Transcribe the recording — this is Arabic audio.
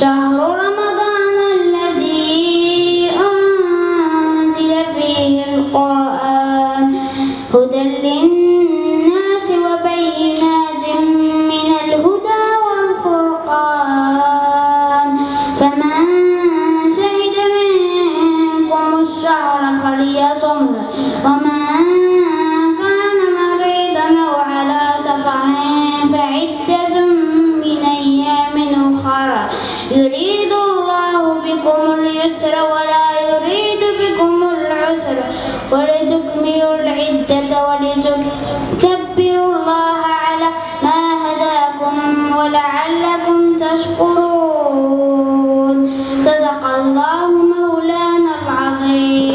شهر رمضان الذي أنزل فيه القرآن. هدى للناس وبينات من الهدى والفرقان. فمن شهد منكم الشهر فليصمه. يريد الله بكم اليسر ولا يريد بكم العسر ولتكملوا العدة ولتكبروا الله على ما هداكم ولعلكم تشكرون. صدق الله مولانا العظيم.